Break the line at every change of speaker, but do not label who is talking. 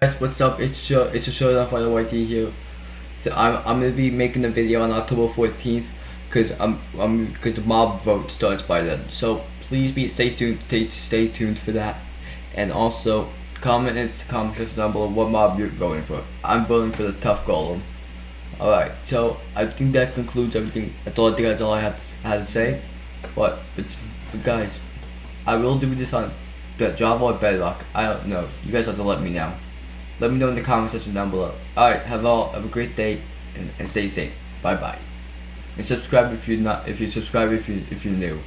guys, what's up? It's show it's a showdown for the YT here. So I'm I'm gonna be making a video on October 14th, cause I'm I'm cause the mob vote starts by then. So please be stay tuned stay stay tuned for that, and also comment in the comment section down below what mob you're voting for. I'm voting for the Tuff Golem. All right, so I think that concludes everything. I think that's all I had to, had to say. But but, but guys, I will do this on the Java or Bedrock. I don't know. You guys have to let me know. Let me know in the comment section down below. Alright, have all have a great day and, and stay safe. Bye bye. And subscribe if you're not if you subscribe if you if you're new.